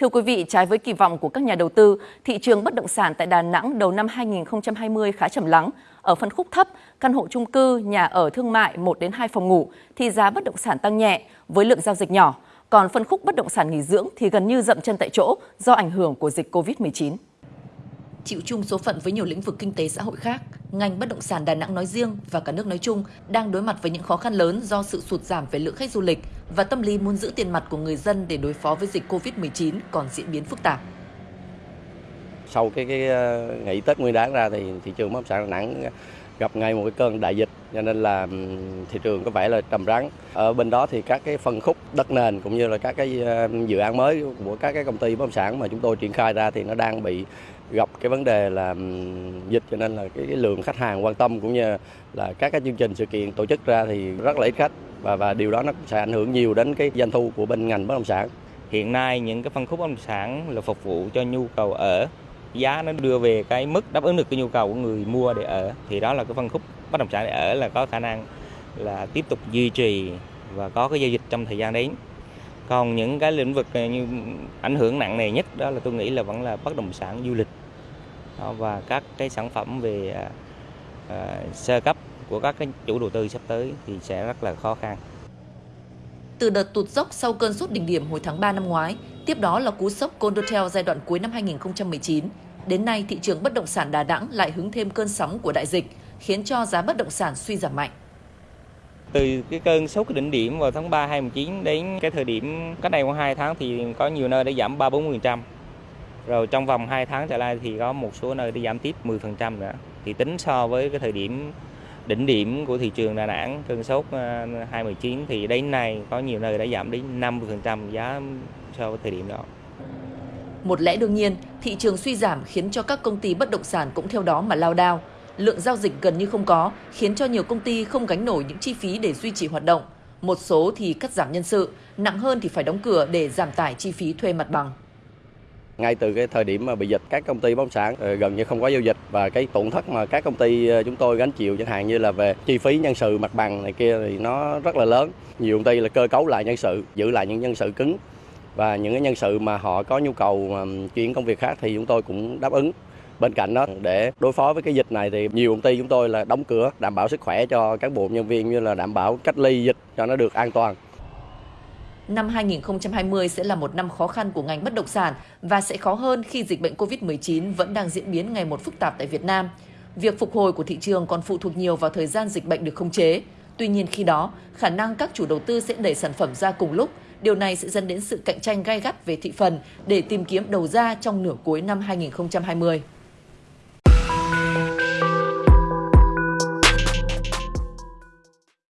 Thưa quý vị, trái với kỳ vọng của các nhà đầu tư, thị trường bất động sản tại Đà Nẵng đầu năm 2020 khá trầm lắng. Ở phân khúc thấp, căn hộ chung cư, nhà ở thương mại 1 đến 2 phòng ngủ thì giá bất động sản tăng nhẹ với lượng giao dịch nhỏ. Còn phân khúc bất động sản nghỉ dưỡng thì gần như dậm chân tại chỗ do ảnh hưởng của dịch Covid-19 chịu chung số phận với nhiều lĩnh vực kinh tế xã hội khác, ngành bất động sản Đà Nẵng nói riêng và cả nước nói chung đang đối mặt với những khó khăn lớn do sự sụt giảm về lượng khách du lịch và tâm lý muốn giữ tiền mặt của người dân để đối phó với dịch Covid-19 còn diễn biến phức tạp. Sau cái, cái ngày nghỉ Tết Nguyên đán ra thì thị trường bất động sản Đà Nẵng gặp ngay một cái cơn đại dịch cho nên là thị trường có vẻ là trầm rắn. Ở bên đó thì các cái phân khúc đất nền cũng như là các cái dự án mới của các cái công ty bất động sản mà chúng tôi triển khai ra thì nó đang bị gặp cái vấn đề là dịch cho nên là cái, cái lượng khách hàng quan tâm cũng như là các cái chương trình sự kiện tổ chức ra thì rất là ít khách và và điều đó nó sẽ ảnh hưởng nhiều đến cái doanh thu của bên ngành bất động sản. Hiện nay những cái phân khúc bất động sản là phục vụ cho nhu cầu ở giá nó đưa về cái mức đáp ứng được cái nhu cầu của người mua để ở thì đó là cái phân khúc bất động sản để ở là có khả năng là tiếp tục duy trì và có cái giao dịch trong thời gian đến còn những cái lĩnh vực như ảnh hưởng nặng nề nhất đó là tôi nghĩ là vẫn là bất động sản du lịch và các cái sản phẩm về à, à, sơ cấp của các cái chủ đầu tư sắp tới thì sẽ rất là khó khăn. Từ đợt tụt dốc sau cơn sốt đỉnh điểm hồi tháng 3 năm ngoái, tiếp đó là cú sốc Condotel giai đoạn cuối năm 2019. Đến nay, thị trường bất động sản Đà Nẵng lại hứng thêm cơn sóng của đại dịch, khiến cho giá bất động sản suy giảm mạnh. Từ cái cơn sốt cái đỉnh điểm vào tháng 3 2019 đến cái thời điểm cách đây khoảng 2 tháng thì có nhiều nơi đã giảm 3-40%. Rồi trong vòng 2 tháng trở lại thì có một số nơi đã giảm tiếp 10% nữa. Thì tính so với cái thời điểm đỉnh điểm của thị trường Đà Nẵng cơn sốt ờ, 2019 thì đến nay có nhiều nơi đã giảm đến 50% giá so với thời điểm đó. Một lẽ đương nhiên, thị trường suy giảm khiến cho các công ty bất động sản cũng theo đó mà lao đao. Lượng giao dịch gần như không có, khiến cho nhiều công ty không gánh nổi những chi phí để duy trì hoạt động. Một số thì cắt giảm nhân sự, nặng hơn thì phải đóng cửa để giảm tải chi phí thuê mặt bằng. Ngay từ cái thời điểm mà bị dịch, các công ty bất động sản ờ, gần như không có giao dịch và cái tổn thất mà các công ty ờ, chúng tôi gánh chịu chẳng hạn như là về chi phí nhân sự mặt bằng này kia thì nó rất là lớn. Nhiều công ty là cơ cấu lại nhân sự, giữ lại những nhân sự cứng và những cái nhân sự mà họ có nhu cầu chuyển công việc khác thì chúng tôi cũng đáp ứng. Bên cạnh đó để đối phó với cái dịch này thì nhiều công ty chúng tôi là đóng cửa đảm bảo sức khỏe cho cán bộ nhân viên như là đảm bảo cách ly dịch cho nó được an toàn. Năm 2020 sẽ là một năm khó khăn của ngành bất động sản và sẽ khó hơn khi dịch bệnh COVID-19 vẫn đang diễn biến ngày một phức tạp tại Việt Nam. Việc phục hồi của thị trường còn phụ thuộc nhiều vào thời gian dịch bệnh được khống chế. Tuy nhiên khi đó, khả năng các chủ đầu tư sẽ đẩy sản phẩm ra cùng lúc. Điều này sẽ dẫn đến sự cạnh tranh gai gắt về thị phần để tìm kiếm đầu ra trong nửa cuối năm 2020.